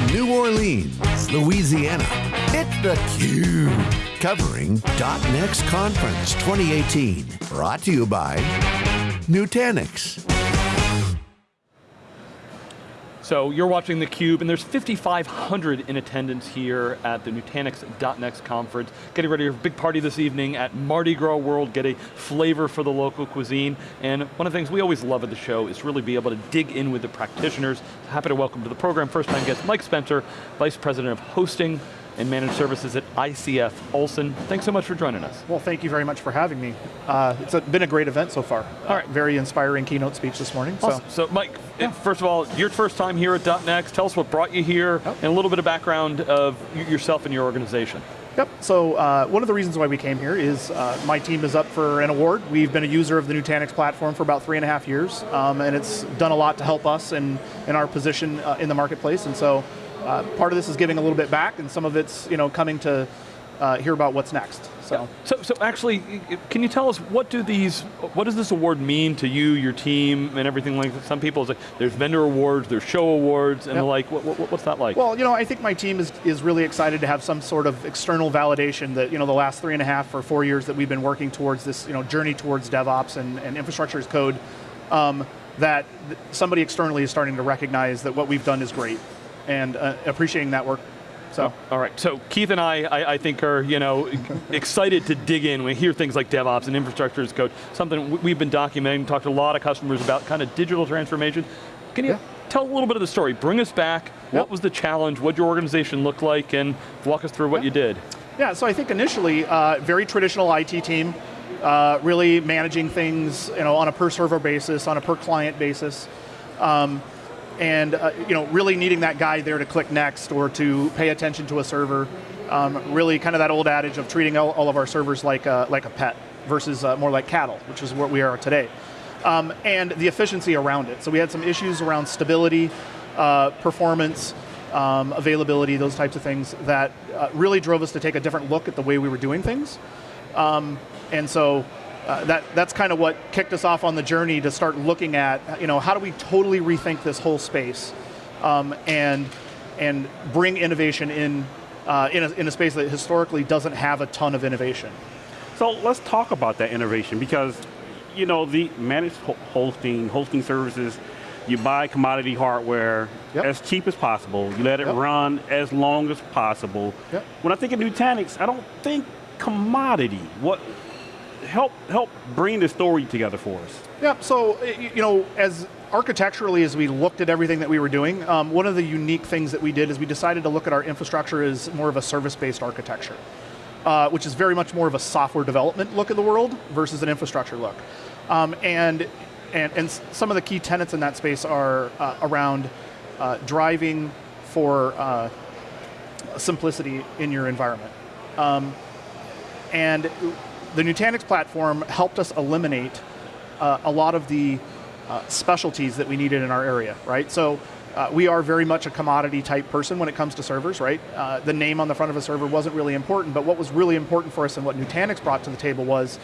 From New Orleans, Louisiana, it's theCUBE. Covering .next Conference 2018. Brought to you by Nutanix. So you're watching theCUBE, and there's 5,500 in attendance here at the Nutanix.next conference. Getting ready for a big party this evening at Mardi Gras World, get a flavor for the local cuisine. And one of the things we always love at the show is really be able to dig in with the practitioners. Happy to welcome to the program, first time guest, Mike Spencer, Vice President of Hosting and Managed Services at ICF Olson. Thanks so much for joining us. Well, thank you very much for having me. Uh, it's a, been a great event so far. All right. Uh, very inspiring keynote speech this morning. Awesome. So, so Mike, yeah. first of all, your first time here at .next, tell us what brought you here, and a little bit of background of yourself and your organization. Yep, so uh, one of the reasons why we came here is uh, my team is up for an award. We've been a user of the Nutanix platform for about three and a half years, um, and it's done a lot to help us in, in our position uh, in the marketplace, and so uh, part of this is giving a little bit back, and some of it's you know coming to uh, hear about what's next. So. Yeah. so, so actually, can you tell us what do these, what does this award mean to you, your team, and everything like that? Some people say there's vendor awards, there's show awards, and yep. the like. What, what, what's that like? Well, you know, I think my team is is really excited to have some sort of external validation that you know the last three and a half or four years that we've been working towards this you know journey towards DevOps and, and infrastructure as code. Um, that somebody externally is starting to recognize that what we've done is great and uh, appreciating that work. So. All right, so Keith and I, I, I think are you know excited to dig in. We hear things like DevOps and infrastructure as code, something we've been documenting, talked to a lot of customers about kind of digital transformation. Can you yeah. tell a little bit of the story? Bring us back, yep. what was the challenge, what your organization looked like, and walk us through what you did. Yeah, so I think initially, uh, very traditional IT team, uh, really managing things you know, on a per server basis, on a per client basis. Um, and uh, you know, really needing that guy there to click next or to pay attention to a server. Um, really kind of that old adage of treating all, all of our servers like a, like a pet versus uh, more like cattle, which is what we are today. Um, and the efficiency around it. So we had some issues around stability, uh, performance, um, availability, those types of things that uh, really drove us to take a different look at the way we were doing things. Um, and so uh, that, that's kind of what kicked us off on the journey to start looking at, you know, how do we totally rethink this whole space um, and, and bring innovation in, uh, in, a, in a space that historically doesn't have a ton of innovation. So let's talk about that innovation because, you know, the managed hosting, hosting services, you buy commodity hardware yep. as cheap as possible, you let it yep. run as long as possible. Yep. When I think of Nutanix, I don't think commodity. What, help help bring the story together for us. Yeah, so you know, as architecturally as we looked at everything that we were doing, um, one of the unique things that we did is we decided to look at our infrastructure as more of a service-based architecture, uh, which is very much more of a software development look at the world versus an infrastructure look. Um, and, and, and some of the key tenets in that space are uh, around uh, driving for uh, simplicity in your environment. Um, and the Nutanix platform helped us eliminate uh, a lot of the uh, specialties that we needed in our area, right? So uh, we are very much a commodity type person when it comes to servers, right? Uh, the name on the front of a server wasn't really important, but what was really important for us and what Nutanix brought to the table was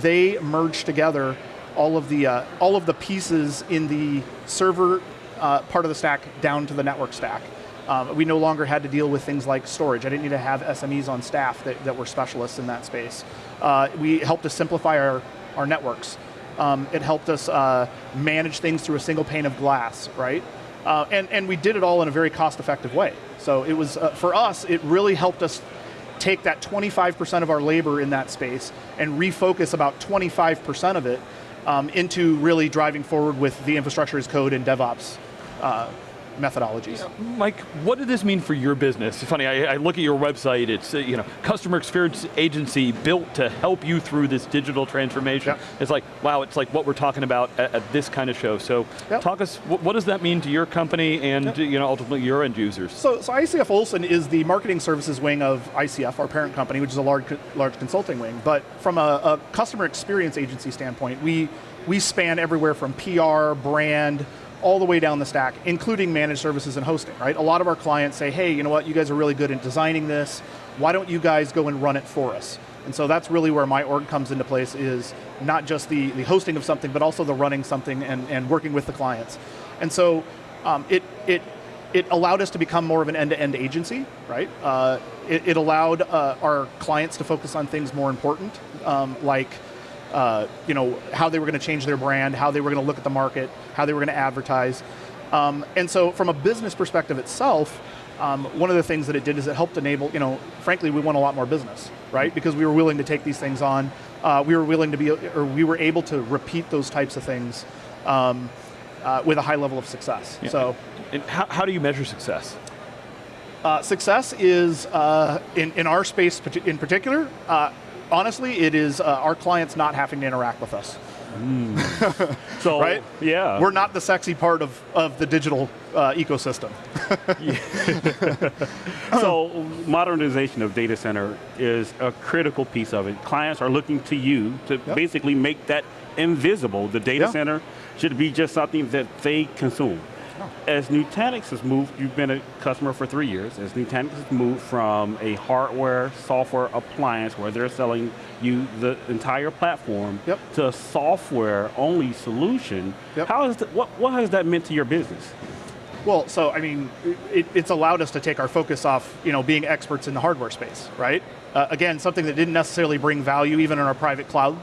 they merged together all of the, uh, all of the pieces in the server uh, part of the stack down to the network stack. Um, we no longer had to deal with things like storage. I didn't need to have SMEs on staff that, that were specialists in that space. Uh, we helped to simplify our, our networks. Um, it helped us uh, manage things through a single pane of glass, right? Uh, and, and we did it all in a very cost-effective way. So it was, uh, for us, it really helped us take that 25% of our labor in that space and refocus about 25% of it um, into really driving forward with the infrastructure as code and DevOps uh, methodologies. Mike, what did this mean for your business? It's funny, I, I look at your website, it's uh, you know, customer experience agency built to help you through this digital transformation. Yep. It's like, wow, it's like what we're talking about at, at this kind of show. So yep. talk us, what, what, does that mean to your company and yep. you know, ultimately your end users? So, so ICF Olson is the marketing services wing of ICF, our parent company, which is a large, large consulting wing. But from a, a customer experience agency standpoint, we, we span everywhere from PR, brand, all the way down the stack, including managed services and hosting, right? A lot of our clients say, hey, you know what, you guys are really good at designing this, why don't you guys go and run it for us? And so that's really where my org comes into place is not just the, the hosting of something, but also the running something and, and working with the clients. And so um, it, it it allowed us to become more of an end-to-end agency, right? Uh, it, it, allowed uh, our clients to focus on things more important, um, like uh, you know how they were going to change their brand, how they were going to look at the market, how they were going to advertise, um, and so from a business perspective itself, um, one of the things that it did is it helped enable, you know, frankly, we won a lot more business, right? Because we were willing to take these things on. Uh, we were willing to be, or we were able to repeat those types of things um, uh, with a high level of success. Yeah. So, and how, how do you measure success? Uh, success is, uh, in, in our space in particular, uh, honestly, it is uh, our clients not having to interact with us. Mm. so, right? Yeah. We're not the sexy part of, of the digital uh, ecosystem. so, modernization of data center is a critical piece of it. Clients are looking to you to yep. basically make that invisible. The data yeah. center should be just something that they consume. As Nutanix has moved, you've been a customer for three years, as Nutanix has moved from a hardware, software appliance where they're selling you the entire platform yep. to a software-only solution, yep. how is that, what, what has that meant to your business? Well, so I mean, it, it's allowed us to take our focus off, you know, being experts in the hardware space, right? Uh, again, something that didn't necessarily bring value even in our private cloud.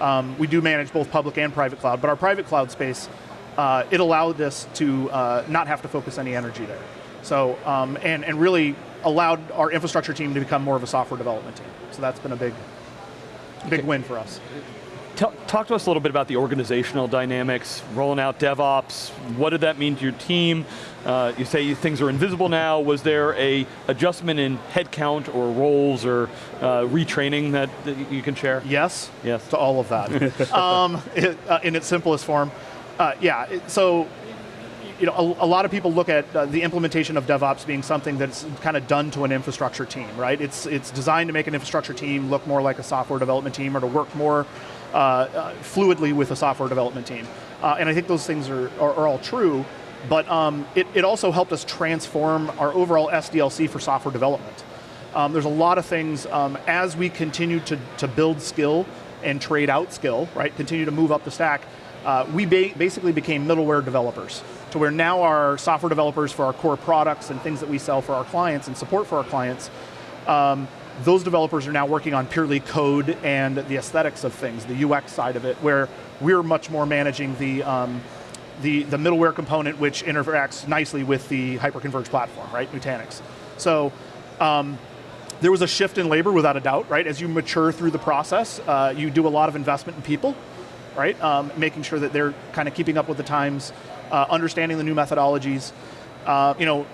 Um, we do manage both public and private cloud, but our private cloud space uh, it allowed us to uh, not have to focus any energy there. So, um, and, and really allowed our infrastructure team to become more of a software development team. So that's been a big, big okay. win for us. Talk to us a little bit about the organizational dynamics, rolling out DevOps. What did that mean to your team? Uh, you say things are invisible now. Was there a adjustment in headcount or roles or uh, retraining that, that, you can share? Yes. Yes. To all of that. um, it, uh, in its simplest form. Uh, yeah, so you know, a, a, lot of people look at uh, the implementation of DevOps being something that's kind of done to an infrastructure team, right? It's, it's designed to make an infrastructure team look more like a software development team or to work more uh, uh, fluidly with a software development team. Uh, and I think those things are, are, are all true, but um, it, it also helped us transform our overall SDLC for software development. Um, there's a lot of things, um, as we continue to, to build skill and trade out skill, right, continue to move up the stack, uh, we ba basically became middleware developers to where now our software developers for our core products and things that we sell for our clients and support for our clients, um, those developers are now working on purely code and the aesthetics of things, the UX side of it, where we're much more managing the, um, the, the middleware component which interacts nicely with the hyperconverged platform, right, Nutanix. So, um, there was a shift in labor without a doubt, right? As you mature through the process, uh, you do a lot of investment in people, right? Um, making sure that they're kind of keeping up with the times, uh, understanding the new methodologies. Uh, you know,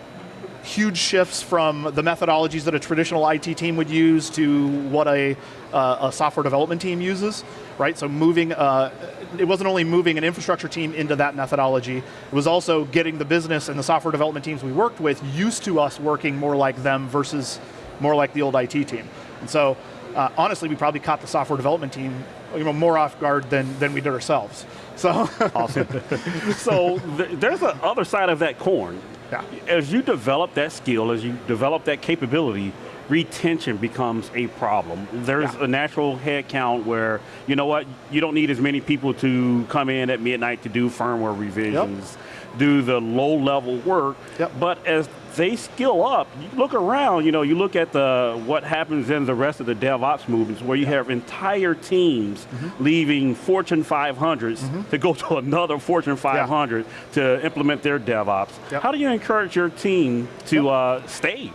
huge shifts from the methodologies that a traditional IT team would use to what a, uh, a software development team uses, right? So moving, uh, it wasn't only moving an infrastructure team into that methodology, it was also getting the business and the software development teams we worked with used to us working more like them versus more like the old IT team. And so, uh, honestly, we probably caught the software development team you know, more off guard than, than we did ourselves. So awesome. so th there's the other side of that coin. Yeah. As you develop that skill, as you develop that capability, retention becomes a problem. There's yeah. a natural head count where, you know what, you don't need as many people to come in at midnight to do firmware revisions, yep. do the low level work, yep. but as they skill up. You look around, you know, you look at the what happens in the rest of the DevOps movements where you have entire teams mm -hmm. leaving Fortune 500s mm -hmm. to go to another Fortune 500 yeah. to implement their DevOps. Yep. How do you encourage your team to yep. uh, stay?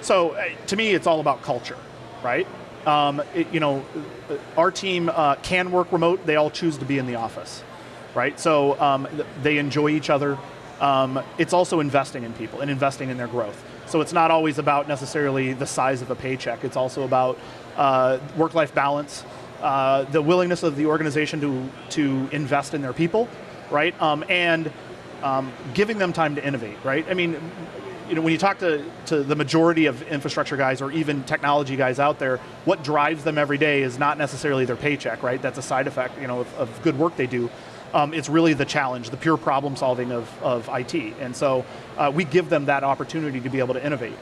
So uh, to me, it's all about culture, right? Um, it, you know, uh, our team uh, can work remote. They all choose to be in the office, right? So um, they enjoy each other um, it's also investing in people and investing in their growth. So it's not always about necessarily the size of a paycheck, it's also about uh, work-life balance, uh, the willingness of the organization to, to invest in their people, right? Um, and um, giving them time to innovate, right? I mean, you know, when you talk to, to the majority of infrastructure guys or even technology guys out there, what drives them every day is not necessarily their paycheck, right? That's a side effect you know, of, of good work they do um, it's really the challenge, the pure problem solving of, of IT. And so uh, we give them that opportunity to be able to innovate.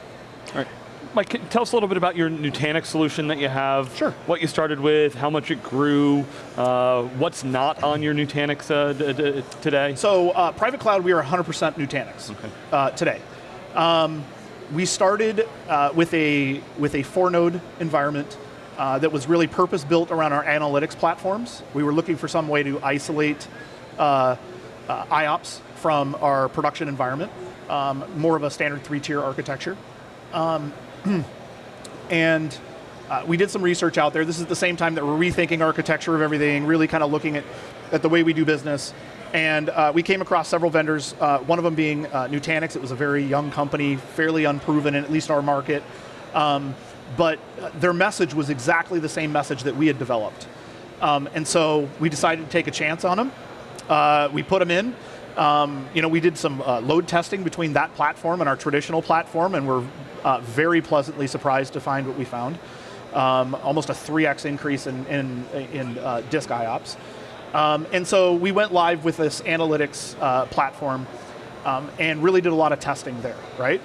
All right. Mike, can, tell us a little bit about your Nutanix solution that you have. Sure. What you started with, how much it grew, uh, what's not on your Nutanix uh, today? So uh, private cloud, we are 100% Nutanix okay. Uh, today. Um, we started uh, with a with a four node environment uh, that was really purpose built around our analytics platforms. We were looking for some way to isolate uh, uh IOPS from our production environment, um, more of a standard three tier architecture. Um, and uh, we did some research out there. This is at the same time that we're rethinking architecture of everything, really kind of looking at, at the way we do business. And uh, we came across several vendors, uh, one of them being Nutanix. It was a very young company, fairly unproven in at least our market. Um, but uh, their message was exactly the same message that we had developed. Um, and so we decided to take a chance on them. Uh, we put them in. Um, you know, we did some uh, load testing between that platform and our traditional platform, and we're very pleasantly surprised to find what we found. Um, almost a 3x increase in, in, in disk IOPS. Um, and so we went live with this analytics uh, platform um, and really did a lot of testing there, right?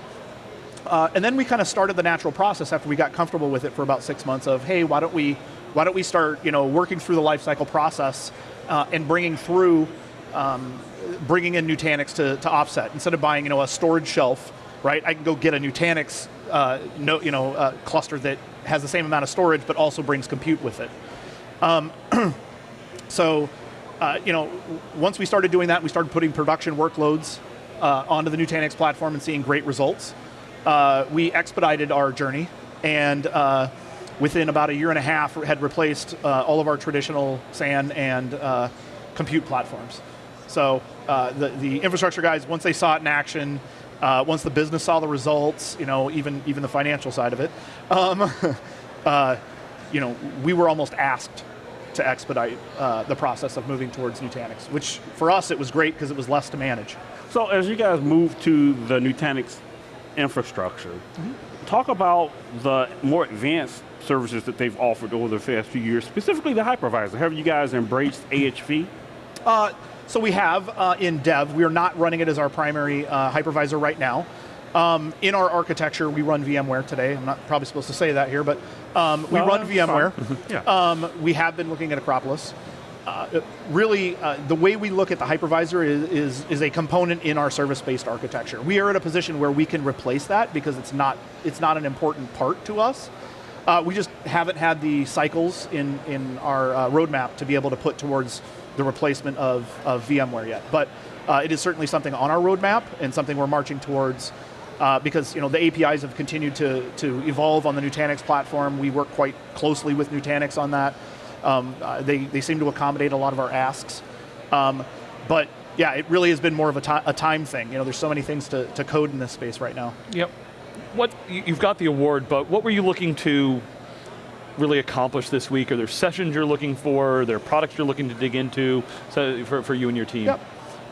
Uh, and then we kind of started the natural process after we got comfortable with it for about six months of, hey, why don't we, why don't we start, you know, working through the lifecycle process uh, and bringing through, um, bringing in Nutanix to, to offset instead of buying, you know, a storage shelf, right? I can go get a Nutanix, uh, no, you know, uh, cluster that has the same amount of storage but also brings compute with it. Um, so uh, you know, once we started doing that, we started putting production workloads uh, onto the Nutanix platform and seeing great results. Uh, we expedited our journey and uh, within about a year and a half had replaced uh, all of our traditional SAN and uh, compute platforms. So the, the infrastructure guys, once they saw it in action, once the business saw the results, you know, even, even the financial side of it, um, you know, we were almost asked to expedite uh, the process of moving towards Nutanix, which for us it was great because it was less to manage. So as you guys move to the Nutanix infrastructure, mm -hmm. talk about the more advanced services that they've offered over the past few years, specifically the hypervisor. Have you guys embraced AHV? Uh, so we have uh, in dev, we are not running it as our primary uh, hypervisor right now. Um, in our architecture, we run VMware today. I'm not probably supposed to say that here, but um, we run VMware. yeah. um, we have been looking at Acropolis. Uh, really, uh, the way we look at the hypervisor is, is, is a component in our service-based architecture. We are at a position where we can replace that because it's not, it's not an important part to us. Uh, we just haven't had the cycles in, in our uh, roadmap to be able to put towards the replacement of, of VMware yet. But uh, it is certainly something on our roadmap and something we're marching towards uh, because you know the APIs have continued to, to evolve on the Nutanix platform. We work quite closely with Nutanix on that. Um, uh, they, they seem to accommodate a lot of our asks. Um, but yeah, it really has been more of a, a time thing. You know, there's so many things to, to code in this space right now. Yep. What, you've got the award, but what were you looking to really accomplish this week? Are there sessions you're looking for? Are there products you're looking to dig into so for, for you and your team? Yep.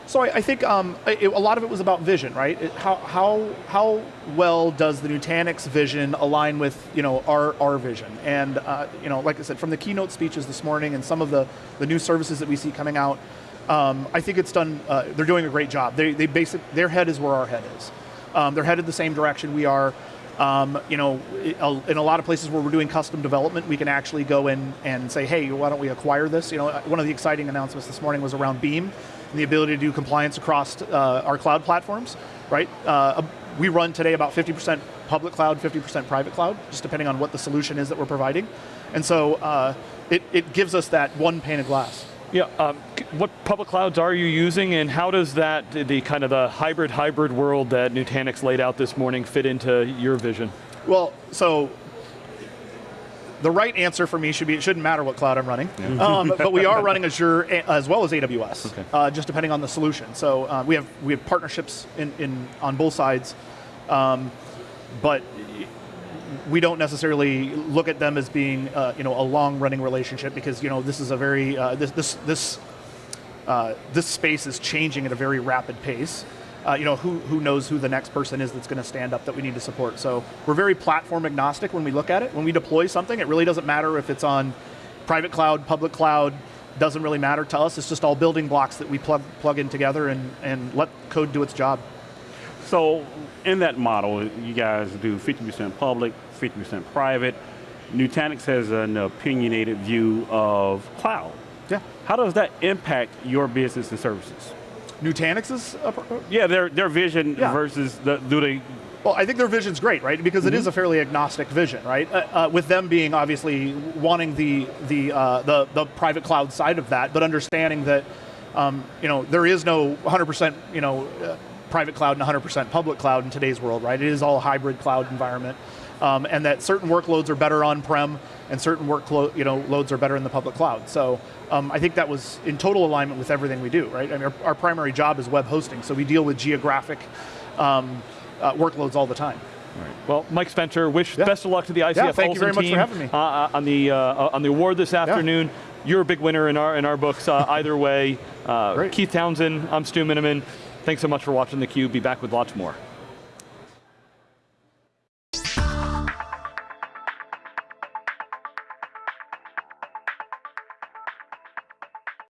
So I, I think um, it, a lot of it was about vision, right? It, how, how, how well does the Nutanix vision align with you know, our, our vision? And uh, you know, like I said, from the keynote speeches this morning and some of the, the new services that we see coming out, um, I think it's done, uh, they're doing a great job. They, they basic, their head is where our head is. Um, they're headed the same direction we are. Um, you know, in a lot of places where we're doing custom development, we can actually go in and say, hey, why don't we acquire this? You know, one of the exciting announcements this morning was around Beam and the ability to do compliance across uh, our cloud platforms, right? Uh, we run today about 50% public cloud, 50% private cloud, just depending on what the solution is that we're providing. And so uh, it, it gives us that one pane of glass. Yeah, um, what public clouds are you using and how does that, the kind of the hybrid hybrid world that Nutanix laid out this morning fit into your vision? Well, so the right answer for me should be it shouldn't matter what cloud I'm running, yeah. um, but we are running Azure as well as AWS, okay. uh, just depending on the solution. So uh, we have we have partnerships in, in on both sides, um, but we don't necessarily look at them as being uh, you know a long running relationship because you know this is a very uh, this this this uh, this space is changing at a very rapid pace uh, you know, who, who knows who the next person is that's going to stand up that we need to support. So we're very platform agnostic when we look at it. When we deploy something, it really doesn't matter if it's on private cloud, public cloud, doesn't really matter to us. It's just all building blocks that we plug, plug in together and, and let code do its job. So in that model, you guys do 50% public, 50% private. Nutanix has an opinionated view of cloud. Yeah. How does that impact your business and services? Nutanix is, Yeah, their, their vision Yeah. versus, the, do they, well, I think their vision's great, right? Because it is a fairly agnostic vision, right? Uh, uh, with them being obviously wanting the the, uh, the the private cloud side of that, but understanding that um, you know there is no 100% you know uh, private cloud and 100% public cloud in today's world, right? It is all a hybrid cloud environment, um, and that certain workloads are better on-prem and certain workloads you know loads are better in the public cloud. So um, I think that was in total alignment with everything we do, right? I mean, our, our primary job is web hosting, so we deal with geographic. Um, uh, workloads all the time. Right. Well, Mike Spencer, wish Yeah. best of luck to the ICF Yeah, thank you Olson very much for team, having me. uh, uh, on the uh, on the award this afternoon. Yeah. You're a big winner in our in our books. Uh, either way, uh. Keith Townsend, I'm Stu Miniman. Thanks so much for watching theCUBE. Be back with lots more.